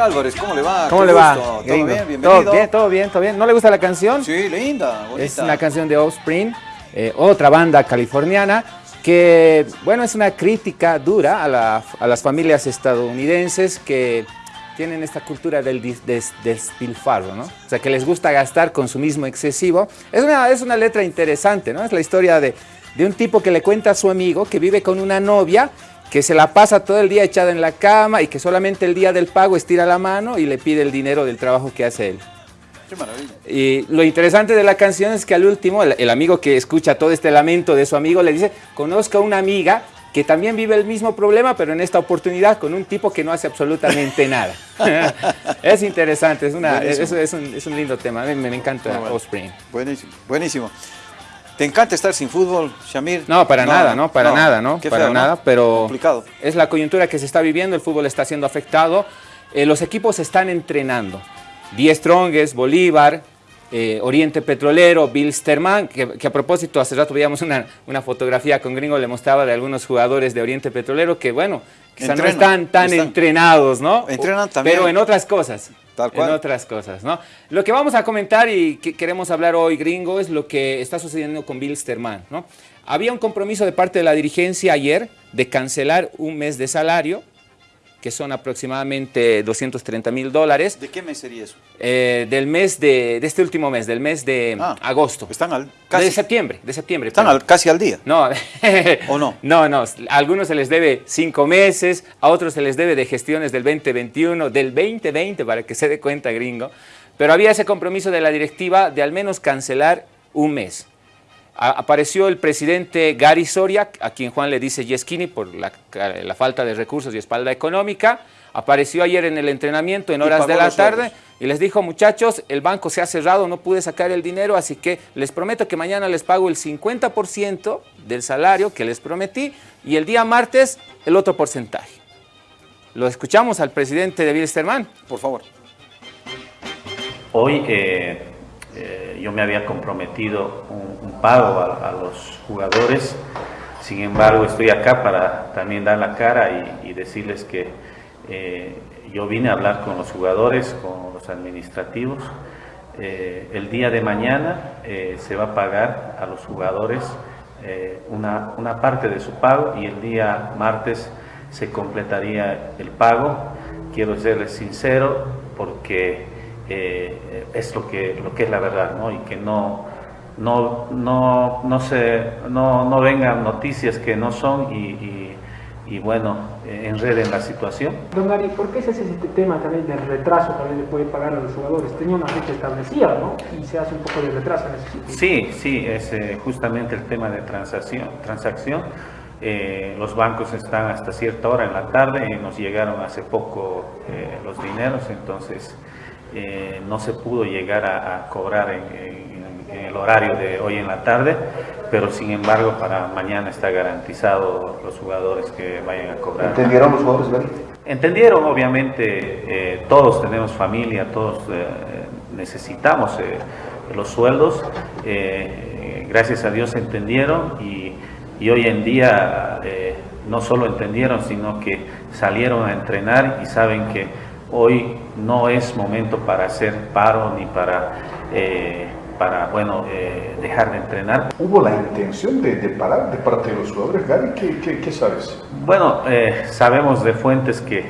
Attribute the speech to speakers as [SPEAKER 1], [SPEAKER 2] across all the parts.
[SPEAKER 1] Álvarez, ¿cómo le va?
[SPEAKER 2] ¿Cómo le va?
[SPEAKER 1] ¿Todo bien? Bienvenido.
[SPEAKER 2] Todo bien, todo bien, todo bien. ¿No le gusta la canción?
[SPEAKER 1] Sí, linda, bonita.
[SPEAKER 2] Es una canción de Offspring, eh, otra banda californiana que, bueno, es una crítica dura a, la- a las familias estadounidenses que tienen esta cultura del dis- des- despilfarro, ¿no? O sea, que les gusta gastar consumismo excesivo. Es una, es una letra interesante, ¿no? Es la historia de, de un tipo que le cuenta a su amigo que vive con una novia que se la pasa todo el día echada en la cama y que solamente el día del pago estira la mano y le pide el dinero del trabajo que hace él.
[SPEAKER 1] Qué maravilla.
[SPEAKER 2] Y lo interesante de la canción es que al último, el, el amigo que escucha todo este lamento de su amigo le dice, conozca a una amiga que también vive el mismo problema, pero en esta oportunidad con un tipo que no hace absolutamente nada. es interesante, es, una, es, un, es un lindo tema, me, me encanta
[SPEAKER 1] bueno.
[SPEAKER 2] Offspring.
[SPEAKER 1] Buenísimo, buenísimo. ¿Te encanta estar sin fútbol, Shamir?
[SPEAKER 2] No, para nada, ¿no? Para nada, ¿no?
[SPEAKER 1] Qué
[SPEAKER 2] para
[SPEAKER 1] feo, ¿no?
[SPEAKER 2] nada, pero
[SPEAKER 1] Complicado.
[SPEAKER 2] es la coyuntura que se está viviendo, el fútbol está siendo afectado, eh, los equipos están entrenando. Die Strongest, Bolívar, eh, Oriente Petrolero, Bilsterman, que, que a propósito hace rato veíamos una, una fotografía con Gringo, le mostraba de algunos jugadores de Oriente Petrolero que bueno, quizá no están tan
[SPEAKER 1] están-
[SPEAKER 2] entrenados, ¿no?
[SPEAKER 1] Entrenan también.
[SPEAKER 2] Pero en otras cosas.
[SPEAKER 1] Tal cual.
[SPEAKER 2] En otras cosas, ¿no? Lo que vamos a comentar y que queremos hablar hoy, gringo, es lo que está sucediendo con Bilsterman, ¿no? Había un compromiso de parte de la dirigencia ayer de cancelar un mes de salario, que son aproximadamente 230 mil dólares,
[SPEAKER 1] ¿De qué mes sería eso?
[SPEAKER 2] eh, del mes de, de este último mes, del mes de
[SPEAKER 1] Ah,
[SPEAKER 2] agosto.
[SPEAKER 1] Están al, casi,
[SPEAKER 2] De septiembre, de septiembre.
[SPEAKER 1] están al- casi al día.
[SPEAKER 2] No.
[SPEAKER 1] ¿O no?
[SPEAKER 2] No, no. A algunos se les debe cinco meses, a otros se les debe de gestiones del 2021, del 2020, para que se dé cuenta, gringo. Pero había ese compromiso de la directiva de al menos cancelar un mes. Apareció el presidente Gary Soria, a quien Juan le dice Yeskini por la, la falta de recursos y espalda económica. Apareció ayer en el entrenamiento en horas de la tarde y les dijo, muchachos, el banco se ha cerrado, no pude sacar el dinero, así que les prometo que mañana les pago el 50% del salario que les prometí y el día martes el otro porcentaje. Lo escuchamos al presidente de Bilsterman.
[SPEAKER 1] Por favor.
[SPEAKER 3] Hoy eh, eh, yo me había comprometido un, pago a, los jugadores, sin embargo estoy acá para también dar la cara y, decirles que eh, yo vine a hablar con los jugadores, con los administrativos. Eh, el día de mañana se va a pagar a los jugadores una, una parte de su pago y el día martes se completaría el pago. Quiero serles sincero porque eh, es lo que, lo que es la verdad, ¿no? Y que no, no, no, no, se, no, no vengan noticias que no son y, y- y, bueno, enreden la situación.
[SPEAKER 4] Don Gary, ¿por qué se hace este tema también del retraso también de poder pagar a los jugadores? Tenía una fecha establecida, ¿no? Y se hace un poco de retraso en ese sentido.
[SPEAKER 3] Sí, sí, es eh, justamente el tema de transacción. transacción. Eh, los bancos están hasta cierta hora en la tarde y nos llegaron hace poco eh, los dineros, entonces eh, no se pudo llegar a, a cobrar en, en- en el horario de hoy en la tarde, pero sin embargo para mañana está garantizado los jugadores que vayan a cobrar.
[SPEAKER 5] ¿Entendieron los jugadores, Gary?
[SPEAKER 3] Entendieron, obviamente, eh, todos tenemos familia, todos eh, necesitamos los sueldos. gracias a Dios entendieron y, y hoy en día no solo entendieron, sino que salieron a entrenar y saben que hoy no es momento para hacer paro ni para, eh, para bueno, eh, dejar de entrenar.
[SPEAKER 5] ¿Hubo la intención de, de parar de parte de los jugadores, Gary? ¿Qué, qué, qué sabes?
[SPEAKER 3] Bueno, eh, sabemos de fuentes que,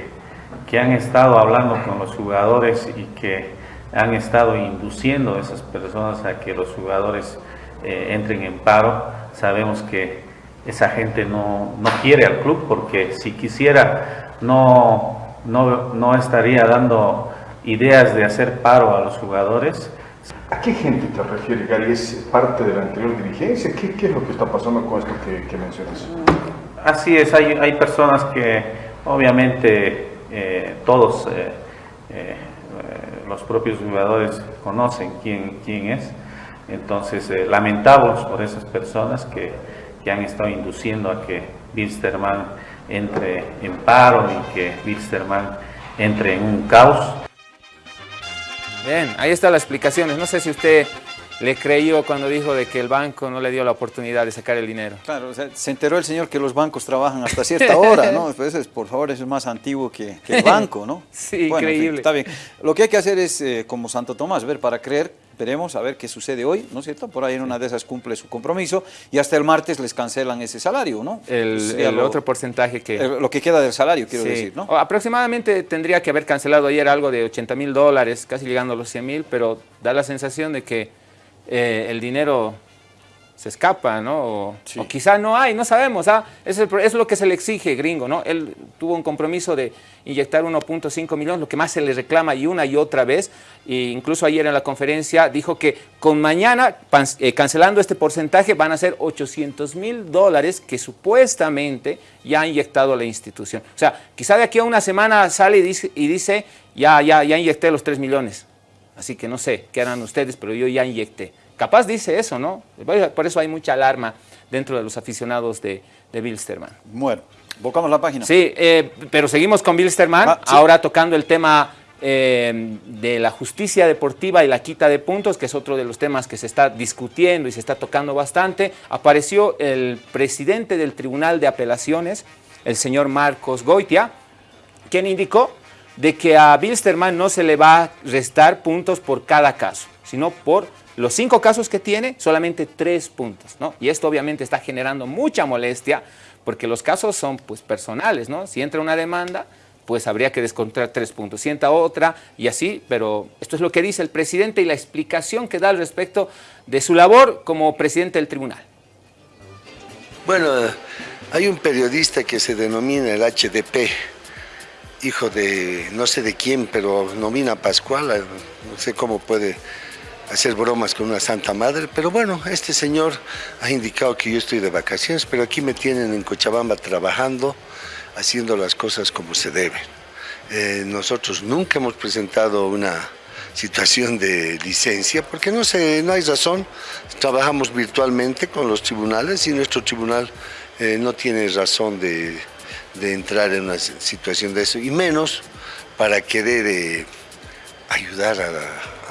[SPEAKER 3] que han estado hablando con los jugadores y que han estado induciendo a esas personas a que los jugadores entren en paro. Sabemos que esa gente no, no quiere al club porque si quisiera no, no, no estaría dando ideas de hacer paro a los jugadores.
[SPEAKER 5] ¿A qué gente te refieres, Gary? ¿Es parte de la anterior dirigencia? ¿Qué, qué es lo que está pasando con esto que, que mencionas?
[SPEAKER 3] Así es, hay, hay personas que obviamente eh, todos eh, eh, los propios jugadores conocen quién, quién es. Entonces lamentamos por esas personas que, que han estado induciendo a que Bilsterman entre en paro y que Bilsterman entre en un caos.
[SPEAKER 2] Bien, ahí están las explicaciones. No sé si usted le creyó cuando dijo de que el banco no le dio la oportunidad de sacar el dinero.
[SPEAKER 1] Claro, se enteró el señor que los bancos trabajan hasta cierta hora, ¿no? Pues es, por favor, eso es más antiguo que, el banco, ¿no?
[SPEAKER 2] sí, increíble.
[SPEAKER 1] está bien. Lo que hay que hacer es, eh, como Santo Tomás, ver para creer, veremos a ver qué sucede hoy, ¿no es cierto? Por ahí en una de esas cumple su compromiso y hasta el martes les cancelan ese salario, ¿no?
[SPEAKER 2] El, otro porcentaje que...
[SPEAKER 1] lo que queda del salario, quiero decir, ¿no?
[SPEAKER 2] aproximadamente tendría que haber cancelado ayer algo de 80 mil dólares, casi llegando a los 100 mil, pero da la sensación de que eh, el dinero se escapa, ¿no? O, quizá no hay, no sabemos. ¿ah? Es, es, lo que se le exige, gringo, ¿no? Él tuvo un compromiso de inyectar 1.5 millones, lo que más se le reclama y una y otra vez. E incluso ayer en la conferencia dijo que con mañana, eh, cancelando este porcentaje, van a ser 800 mil dólares que supuestamente ya ha inyectado la institución. O sea, quizá de aquí a una semana sale y dice, y dice ya, ya, ya inyecté los 3 millones. Así que no sé qué harán ustedes, pero yo ya inyecté. Capaz dice eso, ¿no? Por eso hay mucha alarma dentro de los aficionados de, de Bilsterman.
[SPEAKER 1] Bueno, buscamos la página.
[SPEAKER 2] Sí, eh, pero seguimos con Bilsterman, ah, ahora tocando el tema eh, de la justicia deportiva y la quita de puntos, que es otro de los temas que se está discutiendo y se está tocando bastante. Apareció el presidente del Tribunal de Apelaciones, el señor Marcos Goitia, quien indicó de que a Bilsterman no se le va a restar puntos por cada caso, sino por los cinco casos que tiene, solamente tres puntos, ¿no? Y esto obviamente está generando mucha molestia porque los casos son pues personales, ¿no? Si entra una demanda, pues habría que descontar tres puntos. Si entra otra y así, pero esto es lo que dice el presidente y la explicación que da al respecto de su labor como presidente del tribunal.
[SPEAKER 6] Bueno, hay un periodista que se denomina el HDP, hijo de no sé de quién, pero nomina Pascual, no sé cómo puede hacer bromas con una Santa Madre, pero bueno, este señor ha indicado que yo estoy de vacaciones, pero aquí me tienen en Cochabamba trabajando, haciendo las cosas como se deben. Eh, nosotros nunca hemos presentado una situación de licencia, porque no, no hay razón, trabajamos virtualmente con los tribunales y nuestro tribunal eh, no tiene razón de, entrar en una situación de eso, y menos para querer ayudar a la,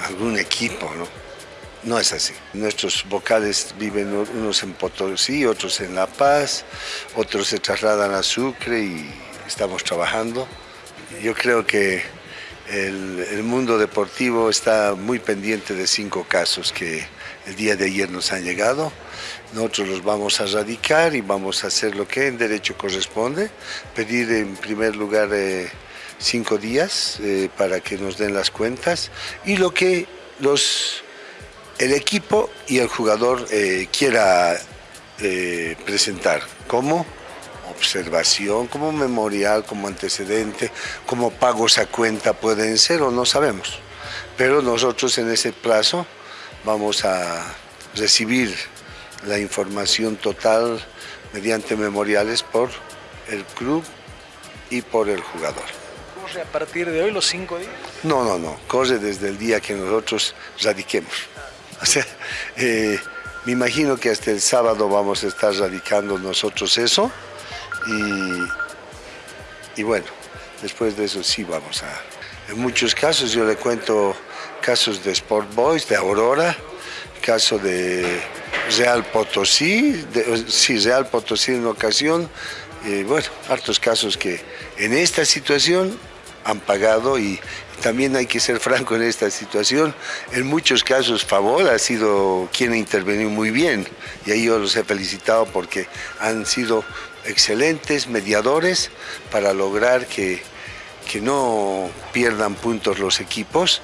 [SPEAKER 6] algún equipo, ¿no? No es así. Nuestros vocales viven unos en Potosí, otros en La Paz, otros se trasladan a Sucre y estamos trabajando. Yo creo que el, el, mundo deportivo está muy pendiente de cinco casos que el día de ayer nos han llegado. Nosotros los vamos a radicar y vamos a hacer lo que en derecho corresponde, pedir en primer lugar... Eh, cinco días eh, para que nos den las cuentas y lo que los, el equipo y el jugador eh, quiera eh, presentar, como observación, como memorial, como antecedente, como pagos a cuenta pueden ser o no sabemos. Pero nosotros en ese plazo vamos a recibir la información total mediante memoriales por el club y por el jugador
[SPEAKER 7] a partir de hoy los cinco días?
[SPEAKER 6] No, no, no, corre desde el día que nosotros radiquemos. O sea, eh, me imagino que hasta el sábado vamos a estar radicando nosotros eso y, y bueno, después de eso sí vamos a... En muchos casos yo le cuento casos de Sport Boys, de Aurora, caso de Real Potosí, de, sí, Real Potosí en ocasión, y bueno, hartos casos que en esta situación han pagado y también hay que ser franco en esta situación. En muchos casos Favor ha sido quien ha intervenido muy bien y ahí yo los he felicitado porque han sido excelentes mediadores para lograr que, que no pierdan puntos los equipos.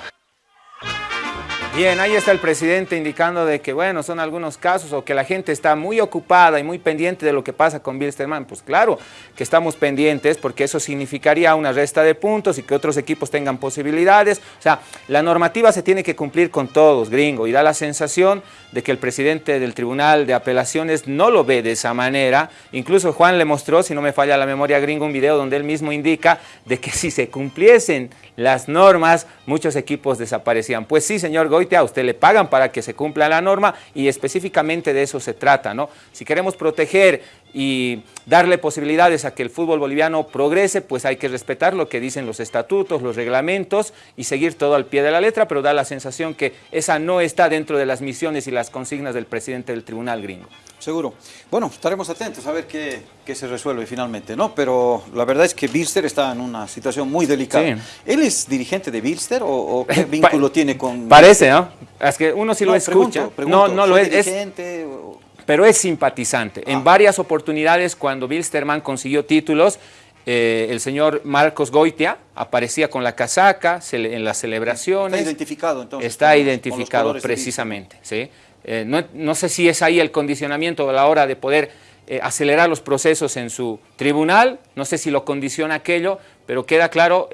[SPEAKER 2] Bien, ahí está el presidente indicando de que, bueno, son algunos casos o que la gente está muy ocupada y muy pendiente de lo que pasa con Bilsterman. Pues claro que estamos pendientes porque eso significaría una resta de puntos y que otros equipos tengan posibilidades. O sea, la normativa se tiene que cumplir con todos, gringo, y da la sensación de que el presidente del Tribunal de Apelaciones no lo ve de esa manera. Incluso Juan le mostró, si no me falla la memoria gringo, un video donde él mismo indica de que si se cumpliesen las normas, muchos equipos desaparecían. Pues sí, señor Goy, usted le pagan para que se cumpla la norma y específicamente de eso se trata, ¿no? Si queremos proteger y darle posibilidades a que el fútbol boliviano progrese, pues hay que respetar lo que dicen los estatutos, los reglamentos y seguir todo al pie de la letra, pero da la sensación que esa no está dentro de las misiones y las consignas del presidente del tribunal gringo.
[SPEAKER 1] Seguro. Bueno, estaremos atentos a ver qué, qué se resuelve finalmente, ¿no? Pero la verdad es que Bilster está en una situación muy delicada.
[SPEAKER 2] Sí.
[SPEAKER 1] ¿Él es dirigente de Bilster o, o qué vínculo tiene con...?
[SPEAKER 2] Parece, ¿no? Es que uno sí lo escucha.
[SPEAKER 1] pregunto, pregunto,
[SPEAKER 2] no, no lo
[SPEAKER 1] ¿fue
[SPEAKER 2] es. es
[SPEAKER 1] o-
[SPEAKER 2] pero es simpatizante. En
[SPEAKER 1] Ah.
[SPEAKER 2] varias oportunidades, cuando Bilsterman consiguió títulos, eh, el señor Marcos Goitia aparecía con la casaca en las celebraciones.
[SPEAKER 1] Está identificado entonces.
[SPEAKER 2] Está
[SPEAKER 1] con con
[SPEAKER 2] identificado precisamente. ¿sí? Eh, no, no sé si es ahí el condicionamiento a la hora de poder eh, acelerar los procesos en su tribunal, no sé si lo condiciona aquello, pero queda claro,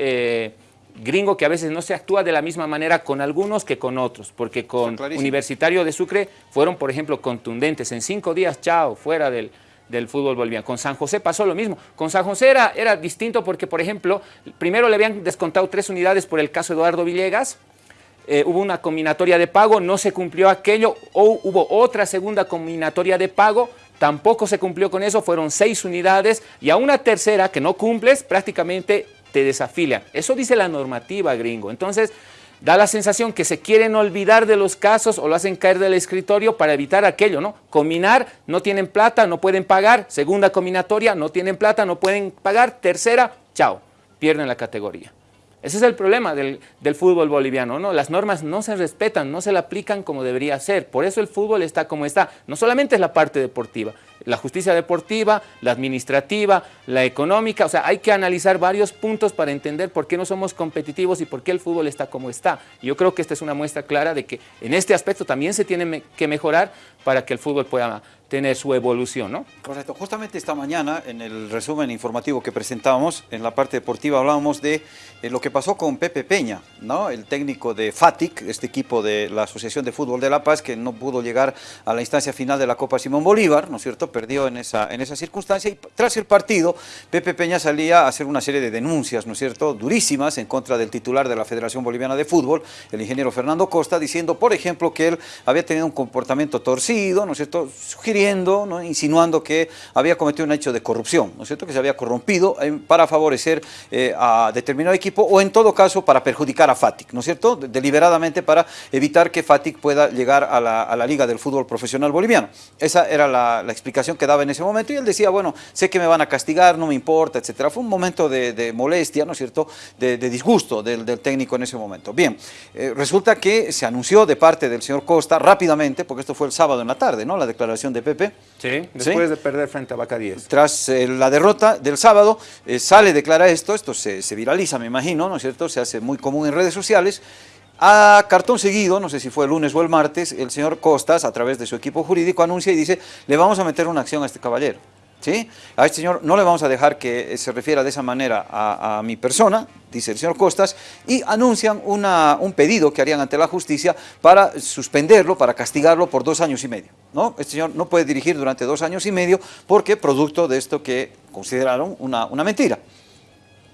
[SPEAKER 2] gringo, que a veces no se actúa de la misma manera con algunos que con otros, porque con. Universitario de Sucre fueron, por ejemplo, contundentes. En cinco días, chao, fuera del, del fútbol boliviano. Con San José pasó lo mismo. Con San José era, era distinto porque, por ejemplo, primero le habían descontado tres unidades por el caso Eduardo Villegas, eh, hubo una combinatoria de pago, no se cumplió aquello, o hubo otra segunda combinatoria de pago, tampoco se cumplió con eso, fueron seis unidades, y a una tercera que no cumples, prácticamente te desafilian. Eso dice la normativa, gringo. Entonces, da la sensación que se quieren olvidar de los casos o lo hacen caer del escritorio para evitar aquello, ¿no? Combinar, no tienen plata, no pueden pagar, segunda combinatoria, no tienen plata, no pueden pagar, tercera, chao, pierden la categoría. Ese es el problema del, del fútbol boliviano, ¿no? Las normas no se respetan, no se le aplican como debería ser. Por eso el fútbol está como está. No solamente es la parte deportiva, la justicia deportiva, la administrativa, la económica. O sea, hay que analizar varios puntos para entender por qué no somos competitivos y por qué el fútbol está como está. Yo creo que esta es una muestra clara de que en este aspecto también se tiene que mejorar para que el fútbol pueda tener su evolución, ¿no?
[SPEAKER 1] Correcto. Justamente esta mañana, en el resumen informativo que presentábamos, en la parte deportiva hablábamos de eh, lo que pasó con Pepe Peña, ¿no? el técnico de FATIC, este equipo de la Asociación de Fútbol de La Paz, que no pudo llegar a la instancia final de la Copa Simón Bolívar, ¿no es cierto? Perdió en esa, en esa circunstancia y tras el partido, Pepe Peña salía a hacer una serie de denuncias, ¿no es cierto?, durísimas en contra del titular de la Federación Boliviana de Fútbol, el ingeniero Fernando Costa, diciendo, por ejemplo, que él había tenido un comportamiento torcido, ¿no es cierto?, sugiriendo, ¿no? insinuando que había cometido un hecho de corrupción, ¿no es cierto?, que se había corrompido eh, para favorecer eh, a determinado equipo o en todo caso para perjudicar a FATIC, ¿no es cierto?, De- deliberadamente para evitar que FATIC pueda llegar a la, Liga del Fútbol Profesional Boliviano. Esa era la explicación que daba en ese momento y él decía, bueno, sé que me van a castigar, no me importa, etcétera. Fue un momento de, de molestia, ¿no es cierto?, de, de disgusto del, del técnico en ese momento. Bien, eh, resulta que se anunció de parte del señor Costa rápidamente, porque esto fue el sábado en la tarde, ¿no?, la declaración de Pepe,
[SPEAKER 2] Sí, después de perder frente a 10.
[SPEAKER 1] tras eh, la derrota del sábado, eh, sale, declara esto, esto se, se viraliza, me imagino, ¿no es cierto? Se hace muy común en redes sociales. A cartón seguido, no sé si fue el lunes o el martes, el señor Costas, a través de su equipo jurídico, anuncia y dice, le vamos a meter una acción a este caballero. ¿Sí? A este señor no le vamos a dejar que se refiera de esa manera a, a mi persona, dice el señor Costas, y anuncian una- un pedido que harían ante la justicia para suspenderlo, para castigarlo por dos años y medio. ¿no? Este señor no puede dirigir durante dos años y medio porque producto de esto que consideraron una, una mentira.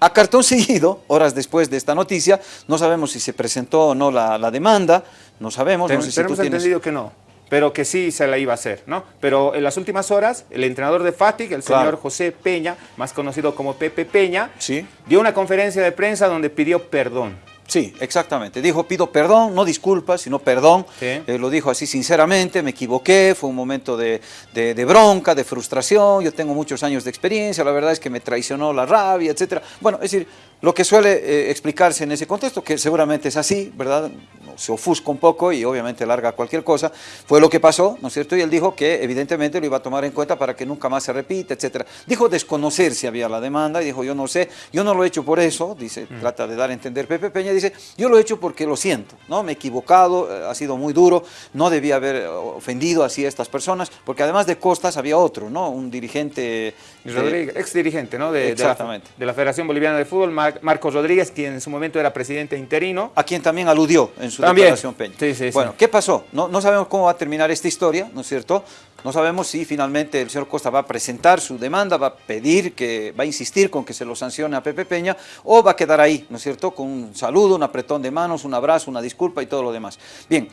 [SPEAKER 1] A cartón seguido, horas después de esta noticia, no sabemos si se presentó o no la, la demanda, no sabemos, no sé si tú
[SPEAKER 2] Tenemos
[SPEAKER 1] tienes...
[SPEAKER 2] entendido que no, pero que sí se la iba a hacer, ¿no? Pero en las últimas horas, el entrenador de FATIC, el
[SPEAKER 1] Claro.
[SPEAKER 2] señor José Peña, más conocido como Pepe Peña,
[SPEAKER 1] Sí.
[SPEAKER 2] dio una conferencia de prensa donde pidió perdón.
[SPEAKER 1] Sí, exactamente. Dijo, pido perdón, no disculpas, sino perdón.
[SPEAKER 2] Sí.
[SPEAKER 1] Eh, lo dijo así sinceramente, me equivoqué, fue un momento de, de- de bronca, de frustración, yo tengo muchos años de experiencia, la verdad es que me traicionó la rabia, etcétera. Bueno, es decir, lo que suele eh, explicarse en ese contexto, que seguramente es así, ¿verdad? Se ofusca un poco y obviamente larga cualquier cosa, fue lo que pasó, ¿no es cierto? Y él dijo que evidentemente lo iba a tomar en cuenta para que nunca más se repita, etcétera. Dijo desconocer si había la demanda, y dijo yo no sé, yo no lo he hecho por eso, dice, trata de dar a entender Pepe Peña, dice, yo lo he hecho porque lo siento, ¿no? Me he equivocado, eh, ha sido muy duro, no debía haber eh, ofendido así a estas personas, porque además de Costas había otro, ¿no? Un dirigente... eh,
[SPEAKER 2] Rodríguez, ex dirigente ¿no? de,
[SPEAKER 1] Exactamente.
[SPEAKER 2] de la Federación Boliviana de Fútbol, Mar- Marcos Rodríguez, quien en su momento era presidente interino.
[SPEAKER 1] a quien también aludió en su
[SPEAKER 2] También.
[SPEAKER 1] declaración Peña.
[SPEAKER 2] Sí, sí, sí.
[SPEAKER 1] bueno, ¿qué pasó? No, no sabemos cómo va a terminar esta historia, ¿no es cierto? No sabemos si finalmente el señor Costa va a presentar su demanda, va a pedir que, va a insistir con que se lo sancione a Pepe Peña, o va a quedar ahí, ¿no es cierto? Con un saludo, un apretón de manos, un abrazo, una disculpa y todo lo demás. Bien,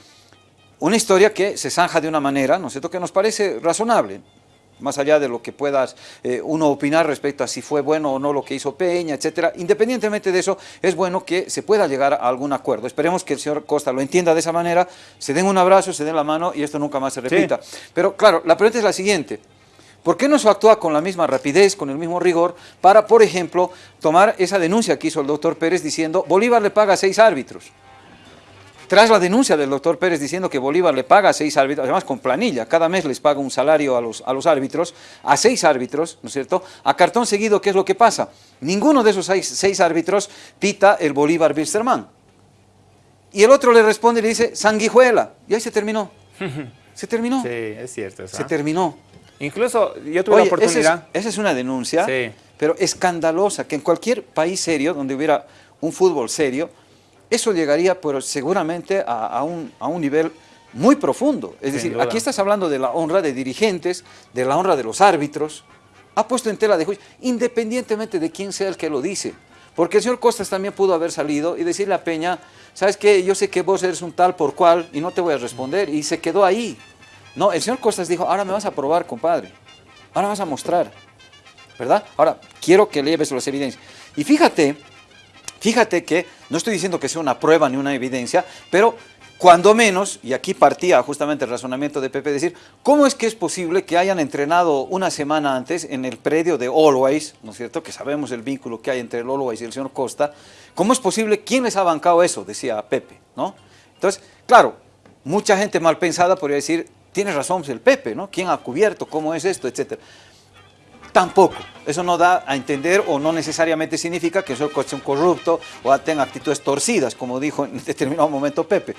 [SPEAKER 1] una historia que se zanja de una manera, ¿no es cierto?, que nos parece razonable. Más allá de lo que puedas eh, uno opinar respecto a si fue bueno o no lo que hizo Peña, etcétera, independientemente de eso, es bueno que se pueda llegar a algún acuerdo. Esperemos que el señor Costa lo entienda de esa manera, se den un abrazo, se den la mano y esto nunca más se repita. Pero claro, la pregunta es la siguiente, ¿Por qué no se actúa con la misma rapidez, con el mismo rigor, para, por ejemplo, tomar esa denuncia que hizo el doctor Pérez diciendo Bolívar le paga a seis árbitros? Tras la denuncia del doctor Pérez diciendo que Bolívar le paga a seis árbitros, además con planilla, cada mes les paga un salario a los, a los árbitros, a seis árbitros, ¿no es cierto? A cartón seguido, ¿qué es lo que pasa? Ninguno de esos seis, seis árbitros pita el Bolívar Bilsterman. Y el otro le responde y le dice, sanguijuela. Y ahí se terminó. Se terminó.
[SPEAKER 2] Sí, es cierto.
[SPEAKER 1] Se terminó.
[SPEAKER 2] Incluso yo tuve la oportunidad...
[SPEAKER 1] Esa es, esa es, una denuncia, pero escandalosa, que en cualquier país serio, donde hubiera un fútbol serio, eso llegaría pero seguramente a, a, un, a un nivel muy profundo. Es decir, aquí estás hablando de la honra de dirigentes, de la honra de los árbitros. Ha puesto en tela de juicio, independientemente de quién sea el que lo dice. Porque el señor Costas también pudo haber salido y decirle a Peña, ¿sabes qué? Yo sé que vos eres un tal por cual y no te voy a responder. Y se quedó ahí. No, el señor Costas dijo, ahora me vas a probar, compadre. Ahora vas a mostrar. ¿Verdad? Ahora, quiero que lleves las evidencias. Y fíjate, fíjate que, no estoy diciendo que sea una prueba ni una evidencia, pero cuando menos, y aquí partía justamente el razonamiento de Pepe, decir, ¿cómo es que es posible que hayan entrenado una semana antes en el predio de Always, ¿no es cierto?, que sabemos el vínculo que hay entre el Always y el señor Costa, ¿cómo es posible? ¿Quién les ha bancado eso? Decía Pepe, ¿no? Entonces, claro, mucha gente mal pensada podría decir, tiene razón el Pepe, ¿no? ¿Quién ha cubierto? ¿Cómo es esto? Etcétera. Tampoco. Eso no da a entender o no necesariamente significa que soy un corrupto o tenga actitudes torcidas, como dijo en determinado momento Pepe.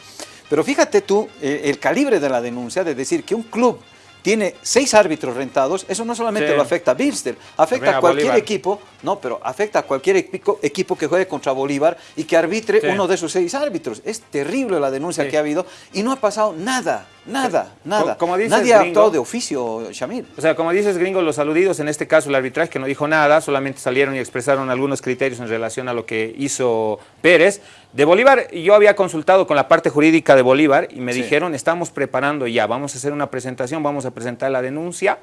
[SPEAKER 1] Pero fíjate tú eh, el calibre de la denuncia de decir que un club tiene seis árbitros rentados, eso no solamente sí. lo afecta a Bilster, afecta Venga, a cualquier Bolívar. equipo, no, pero afecta a cualquier equipo, equipo, que juegue contra Bolívar y que arbitre sí. uno de esos seis árbitros. Es terrible la denuncia sí. que ha habido y no ha pasado nada, nada, nada.
[SPEAKER 2] Como dices,
[SPEAKER 1] Nadie ha
[SPEAKER 2] gringo,
[SPEAKER 1] actuado de oficio, Shamir.
[SPEAKER 2] O sea, como dices, gringo, los aludidos, en este caso el arbitraje que no dijo nada, solamente salieron y expresaron algunos criterios en relación a lo que hizo Pérez. De Bolívar, yo había consultado con la parte jurídica de Bolívar y me sí. dijeron, estamos preparando ya, vamos a hacer una presentación, vamos a presentar la denuncia,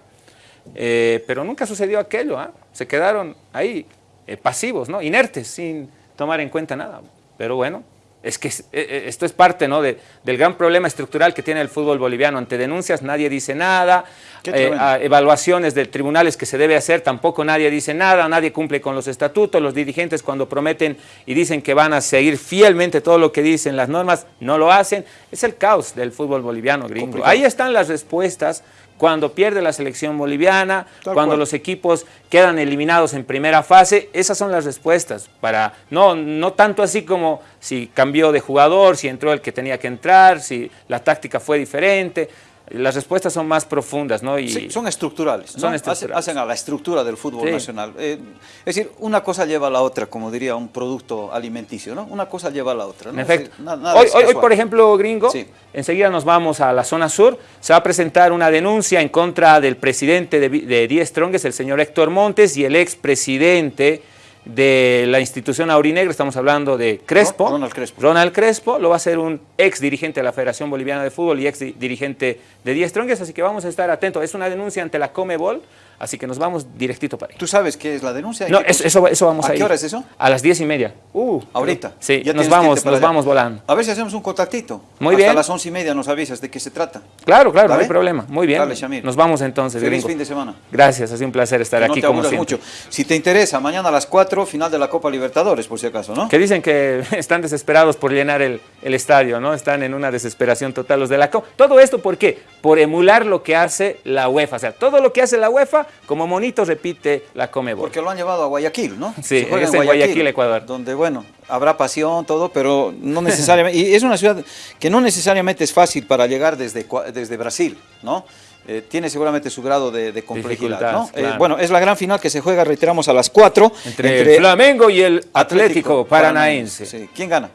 [SPEAKER 2] eh, pero nunca sucedió aquello, ¿eh? se quedaron ahí eh, pasivos, ¿no? inertes, sin tomar en cuenta nada. Pero bueno, es que eh, esto es parte ¿no? de, del gran problema estructural que tiene el fútbol boliviano. Ante denuncias nadie dice nada, eh, evaluaciones de tribunales que se debe hacer, tampoco nadie dice nada, nadie cumple con los estatutos, los dirigentes cuando prometen y dicen que van a seguir fielmente todo lo que dicen las normas, no lo hacen. Es el caos del fútbol boliviano gringo. Complicado. Ahí están las respuestas cuando pierde la selección boliviana, Tal cuando cual. los equipos quedan eliminados en primera fase, esas son las respuestas, para no, no tanto así como si cambió de jugador, si entró el que tenía que entrar, si la táctica fue diferente, las respuestas son más profundas, ¿no? Y
[SPEAKER 1] sí, son estructurales, ¿no?
[SPEAKER 2] son estructurales.
[SPEAKER 1] Hacen, a la estructura del fútbol sí. nacional. Eh, es decir, una cosa lleva a la otra, como diría un producto alimenticio, ¿no? Una cosa lleva a la otra. ¿no?
[SPEAKER 2] En efecto. Nada, nada hoy, por ejemplo, gringo, sí. enseguida nos vamos a la zona sur, se va a presentar una denuncia en contra del presidente de, de Die Strongest, el señor Héctor Montes, y el expresidente de la institución aurinegra, estamos hablando de Crespo,
[SPEAKER 1] Ronald Crespo,
[SPEAKER 2] Ronald Crespo, lo va a ser un ex dirigente de la Federación Boliviana de Fútbol y ex dirigente de Die Strongest, así que vamos a estar atentos, es una denuncia ante la Comebol, así que nos vamos directito para ahí.
[SPEAKER 1] ¿Tú sabes qué es la denuncia?
[SPEAKER 2] No, eso, eso, eso, vamos a,
[SPEAKER 1] ¿A qué hora es eso?
[SPEAKER 2] A las diez y media.
[SPEAKER 1] Uh, ¿Ahorita?
[SPEAKER 2] Sí, ya nos vamos, nos vamos volando.
[SPEAKER 1] A ver si hacemos un contactito.
[SPEAKER 2] Muy
[SPEAKER 1] Hasta
[SPEAKER 2] bien.
[SPEAKER 1] a las once y media nos avisas de qué se trata.
[SPEAKER 2] Claro, claro, no hay problema. Muy bien.
[SPEAKER 1] Dale, Shamir.
[SPEAKER 2] Nos vamos entonces.
[SPEAKER 1] Feliz
[SPEAKER 2] gringo.
[SPEAKER 1] fin de semana.
[SPEAKER 2] Gracias, ha sido un placer estar
[SPEAKER 1] que
[SPEAKER 2] aquí
[SPEAKER 1] no te
[SPEAKER 2] como siempre.
[SPEAKER 1] mucho. Si te interesa, mañana a las 4, final de la Copa Libertadores, por si acaso, ¿no?
[SPEAKER 2] Que dicen que están desesperados por llenar el, el estadio, ¿no? Están en una desesperación total los de la Copa. Todo esto, ¿por qué? Por emular lo que hace la UEFA. O sea, todo lo que hace la UEFA, como monito repite la Comebol.
[SPEAKER 1] Porque lo han llevado a Guayaquil, ¿no?
[SPEAKER 2] Sí, es en Guayaquil, Guayaquil, Ecuador.
[SPEAKER 1] Donde, bueno, habrá pasión, todo, pero no necesariamente... y es una ciudad que no necesariamente es fácil para llegar desde, desde Brasil, ¿no? Eh, tiene seguramente su grado de, de complejidad. ¿no?
[SPEAKER 2] Claro.
[SPEAKER 1] Eh, bueno, es la gran final que se juega, reiteramos, a las 4.
[SPEAKER 2] Entre, entre Flamengo y el Atlético, Atlético Paranaense.
[SPEAKER 1] Sí. ¿Quién gana?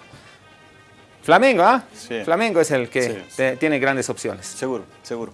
[SPEAKER 2] Flamengo, ¿ah? Sí. Flamengo es el que sí. tiene grandes opciones.
[SPEAKER 1] Seguro, seguro.